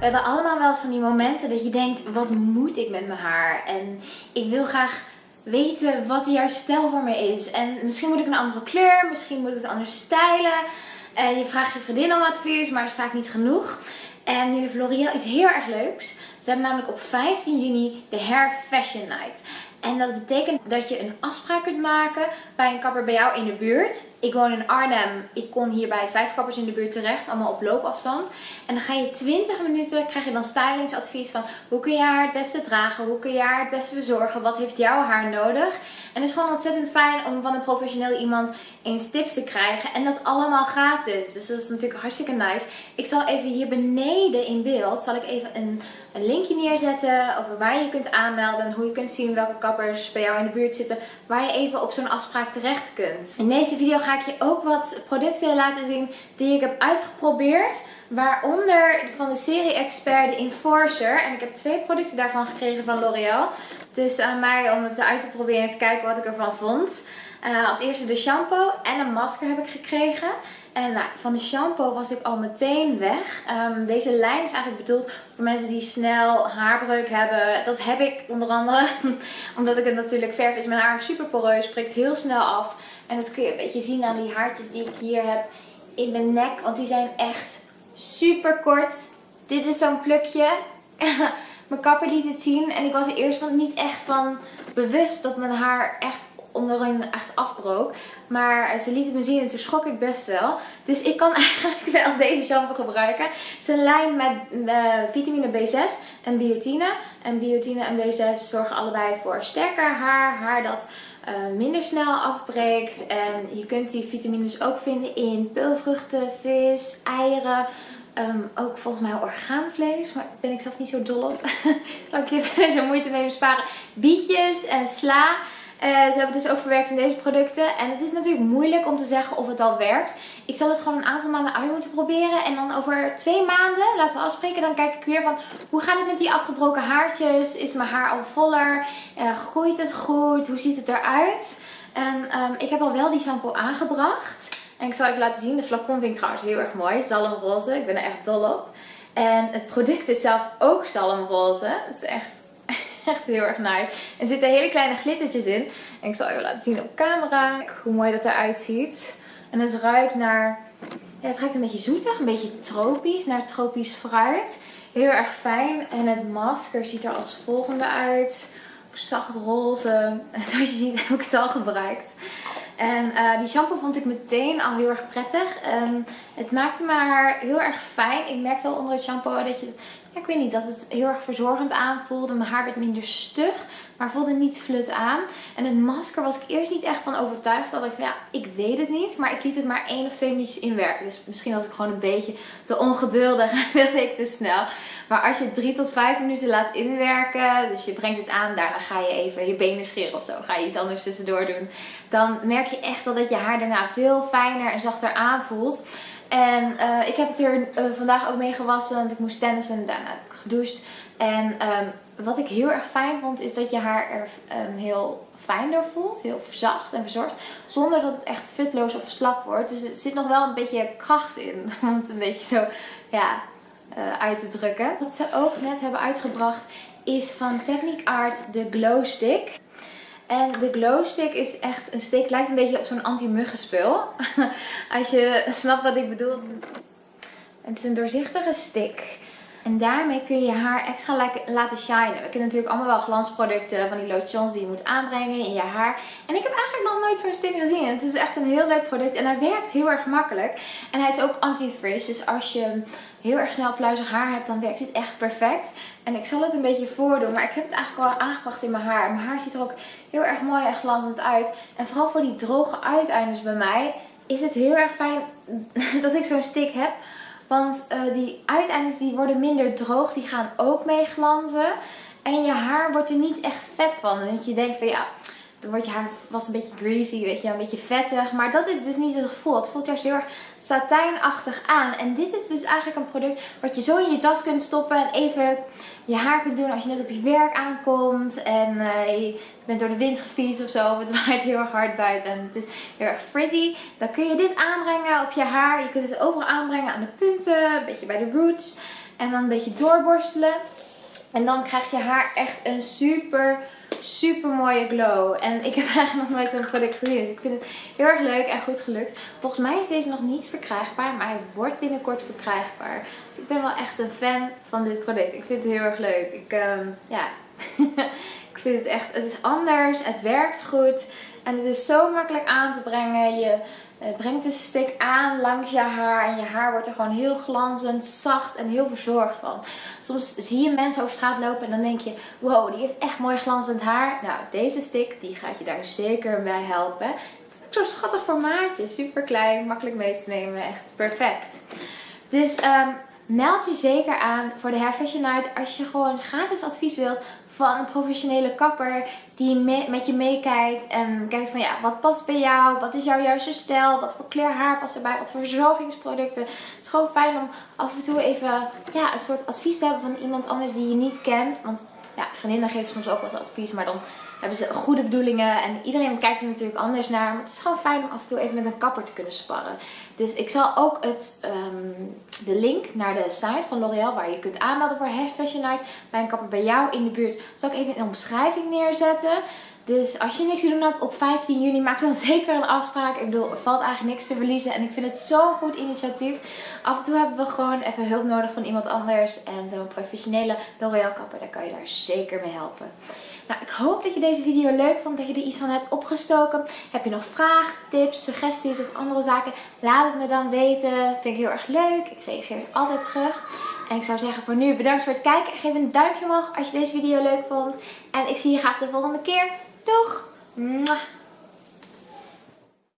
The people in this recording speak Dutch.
We hebben allemaal wel eens van die momenten dat je denkt, wat moet ik met mijn haar? En ik wil graag weten wat de juiste stijl voor me is. En misschien moet ik een andere kleur, misschien moet ik het anders stijlen. En je vraagt je vriendin om advies, maar dat is vaak niet genoeg. En nu heeft L'Oreal iets heel erg leuks. Ze hebben namelijk op 15 juni de Hair Fashion Night. En dat betekent dat je een afspraak kunt maken bij een kapper bij jou in de buurt. Ik woon in Arnhem. Ik kon hier bij vijf kappers in de buurt terecht. Allemaal op loopafstand. En dan ga je 20 minuten, krijg je dan stylingsadvies van hoe kun je haar het beste dragen? Hoe kun je haar het beste verzorgen? Wat heeft jouw haar nodig? En het is gewoon ontzettend fijn om van een professioneel iemand eens tips te krijgen. En dat allemaal gratis. Dus dat is natuurlijk hartstikke nice. Ik zal even hier beneden in beeld, zal ik even een, een linkje neerzetten over waar je kunt aanmelden. Hoe je kunt zien welke bij jou in de buurt zitten. Waar je even op zo'n afspraak terecht kunt. In deze video ga ik je ook wat producten laten zien die ik heb uitgeprobeerd. Waaronder van de serie Expert de Enforcer. En ik heb twee producten daarvan gekregen van L'Oreal. Dus aan mij om het uit te proberen en te kijken wat ik ervan vond. Uh, als eerste de shampoo en een masker heb ik gekregen. En nou, van de shampoo was ik al meteen weg. Um, deze lijn is eigenlijk bedoeld voor mensen die snel haarbreuk hebben. Dat heb ik onder andere. Omdat ik het natuurlijk verf is mijn haar super poreus. Spreekt heel snel af. En dat kun je een beetje zien aan die haartjes die ik hier heb in mijn nek. Want die zijn echt super kort. Dit is zo'n plukje. mijn kapper liet het zien. En ik was er eerst van niet echt van bewust dat mijn haar echt onderin echt afbrook. Maar ze liet me zien en toen schrok ik best wel. Dus ik kan eigenlijk wel deze shampoo gebruiken. Het is een lijn met uh, vitamine B6 en biotine. En biotine en B6 zorgen allebei voor sterker haar. Haar dat uh, minder snel afbreekt. En je kunt die vitamines ook vinden in peulvruchten, vis, eieren. Um, ook volgens mij orgaanvlees, maar daar ben ik zelf niet zo dol op. Zal ik je even zo moeite mee besparen. Bietjes en sla. Uh, ze hebben het dus ook verwerkt in deze producten. En het is natuurlijk moeilijk om te zeggen of het al werkt. Ik zal het gewoon een aantal maanden uit moeten proberen. En dan over twee maanden, laten we afspreken, dan kijk ik weer van hoe gaat het met die afgebroken haartjes? Is mijn haar al voller? Uh, groeit het goed? Hoe ziet het eruit? En um, ik heb al wel die shampoo aangebracht. En ik zal even laten zien. De flacon vind ik trouwens heel erg mooi. Zalmroze. Ik ben er echt dol op. En het product is zelf ook zalmroze. Het is echt echt heel erg nice. Er zitten hele kleine glittertjes in. En ik zal even laten zien op camera hoe mooi dat eruit ziet. En het ruikt naar... Ja, het ruikt een beetje zoetig, een beetje tropisch, naar tropisch fruit. Heel erg fijn. En het masker ziet er als volgende uit. Zacht roze. En zoals je ziet heb ik het al gebruikt. En uh, die shampoo vond ik meteen al heel erg prettig. En het maakte mijn haar heel erg fijn. Ik merkte al onder het shampoo dat je ik weet niet, dat het heel erg verzorgend aanvoelde. Mijn haar werd minder stug, maar voelde niet flut aan. En het masker was ik eerst niet echt van overtuigd. Dat ik van ja, ik weet het niet. Maar ik liet het maar één of twee minuutjes inwerken. Dus misschien was ik gewoon een beetje te ongeduldig en wilde ik te snel. Maar als je het drie tot vijf minuten laat inwerken, dus je brengt het aan, daarna ga je even je benen scheren of zo. Ga je iets anders tussendoor doen. Dan merk je echt wel dat je haar daarna veel fijner en zachter aanvoelt. En uh, ik heb het er uh, vandaag ook mee gewassen, want ik moest tennissen en daarna heb ik gedoucht. En um, wat ik heel erg fijn vond, is dat je haar er um, heel fijn door voelt. Heel zacht en verzorgd. Zonder dat het echt futloos of slap wordt. Dus er zit nog wel een beetje kracht in. Om het een beetje zo ja, uh, uit te drukken. Wat ze ook net hebben uitgebracht is van Technic Art de Glow Stick. En de glow stick is echt een stick, lijkt een beetje op zo'n anti-muggenspul. Als je snapt wat ik bedoel. Het is een doorzichtige stick. En daarmee kun je je haar extra laten shinen. We kennen natuurlijk allemaal wel glansproducten van die lotions die je moet aanbrengen in je haar. En ik heb eigenlijk nog nooit zo'n stick gezien. Het is echt een heel leuk product en hij werkt heel erg makkelijk. En hij is ook anti-frizz. Dus als je heel erg snel pluizig haar hebt, dan werkt dit echt perfect. En ik zal het een beetje voordoen, maar ik heb het eigenlijk al aangebracht in mijn haar. Mijn haar ziet er ook heel erg mooi en glanzend uit. En vooral voor die droge uiteindes bij mij is het heel erg fijn dat ik zo'n stick heb. Want uh, die uiteindes die worden minder droog, die gaan ook mee glanzen. En je haar wordt er niet echt vet van. Want je denkt van ja, dan wordt je haar was een beetje greasy, weet je, een beetje vettig. Maar dat is dus niet het gevoel. Het voelt juist heel erg satijnachtig aan. En dit is dus eigenlijk een product wat je zo in je tas kunt stoppen en even je haar kunt doen als je net op je werk aankomt. En uh, je bent door de wind gefietst of zo. Of het waait heel erg hard buiten en het is heel erg frizzy. Dan kun je dit aanbrengen op je haar. Je kunt het overal aanbrengen aan de punten, een beetje bij de roots. En dan een beetje doorborstelen. En dan krijgt je haar echt een super, super mooie glow. En ik heb eigenlijk nog nooit zo'n product gezien. Dus ik vind het heel erg leuk en goed gelukt. Volgens mij is deze nog niet verkrijgbaar. Maar hij wordt binnenkort verkrijgbaar. Dus ik ben wel echt een fan van dit product. Ik vind het heel erg leuk. Ik, ehm, ja... ik vind het echt, het is anders, het werkt goed en het is zo makkelijk aan te brengen. Je brengt de stick aan langs je haar en je haar wordt er gewoon heel glanzend, zacht en heel verzorgd van. Soms zie je mensen over straat lopen en dan denk je, wow, die heeft echt mooi glanzend haar. Nou, deze stick die gaat je daar zeker bij helpen. Het is zo'n schattig formaatje, super klein, makkelijk mee te nemen, echt perfect. Dus um, meld je zeker aan voor de Hair Fashion Night als je gewoon gratis advies wilt van een professionele kapper die met je meekijkt en kijkt van ja, wat past bij jou, wat is jouw juiste stijl, wat voor kleur haar past erbij, wat voor verzorgingsproducten. Het is gewoon fijn om af en toe even ja, een soort advies te hebben van iemand anders die je niet kent. Want ja, vriendinnen geven soms ook wat advies, maar dan hebben ze goede bedoelingen. En iedereen kijkt er natuurlijk anders naar. Maar het is gewoon fijn om af en toe even met een kapper te kunnen sparren. Dus ik zal ook het, ehm, de link naar de site van L'Oreal, waar je kunt aanmelden voor Hair Fashion Night, bij een kapper bij jou in de buurt, zal ik even in de omschrijving neerzetten. Dus als je niks te doen hebt op 15 juni, maak dan zeker een afspraak. Ik bedoel, er valt eigenlijk niks te verliezen. En ik vind het zo'n goed initiatief. Af en toe hebben we gewoon even hulp nodig van iemand anders. En zo'n professionele L'Oreal kapper, daar kan je daar zeker mee helpen. Nou, ik hoop dat je deze video leuk vond, dat je er iets van hebt opgestoken. Heb je nog vragen, tips, suggesties of andere zaken? Laat het me dan weten. Vind ik heel erg leuk. Ik reageer altijd terug. En ik zou zeggen voor nu bedankt voor het kijken. Geef een duimpje omhoog als je deze video leuk vond. En ik zie je graag de volgende keer. 都嗯啊